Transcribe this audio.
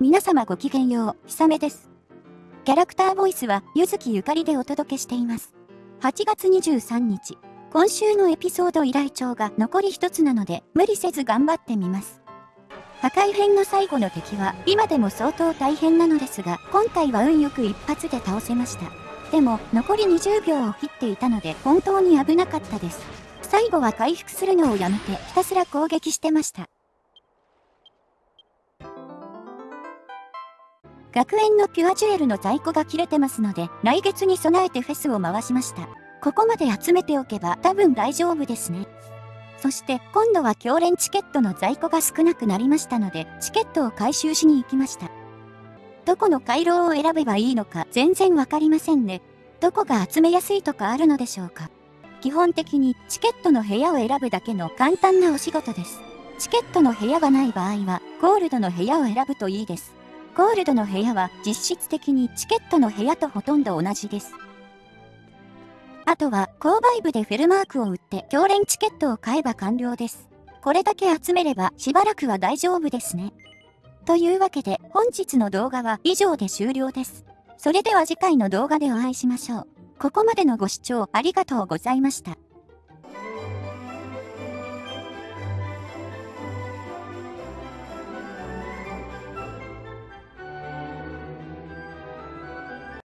皆様ごきげんよう、ひさめです。キャラクターボイスは、ゆずきゆかりでお届けしています。8月23日、今週のエピソード依頼帳が残り一つなので、無理せず頑張ってみます。破壊編の最後の敵は、今でも相当大変なのですが、今回は運よく一発で倒せました。でも、残り20秒を切っていたので、本当に危なかったです。最後は回復するのをやめて、ひたすら攻撃してました。学園のピュアジュエルの在庫が切れてますので、来月に備えてフェスを回しました。ここまで集めておけば多分大丈夫ですね。そして今度は強連チケットの在庫が少なくなりましたので、チケットを回収しに行きました。どこの回廊を選べばいいのか全然わかりませんね。どこが集めやすいとかあるのでしょうか。基本的にチケットの部屋を選ぶだけの簡単なお仕事です。チケットの部屋がない場合は、ゴールドの部屋を選ぶといいです。ゴールドの部屋は実質的にチケットの部屋とほとんど同じです。あとは、購買部でフェルマークを売って強連チケットを買えば完了です。これだけ集めればしばらくは大丈夫ですね。というわけで本日の動画は以上で終了です。それでは次回の動画でお会いしましょう。ここまでのご視聴ありがとうございました。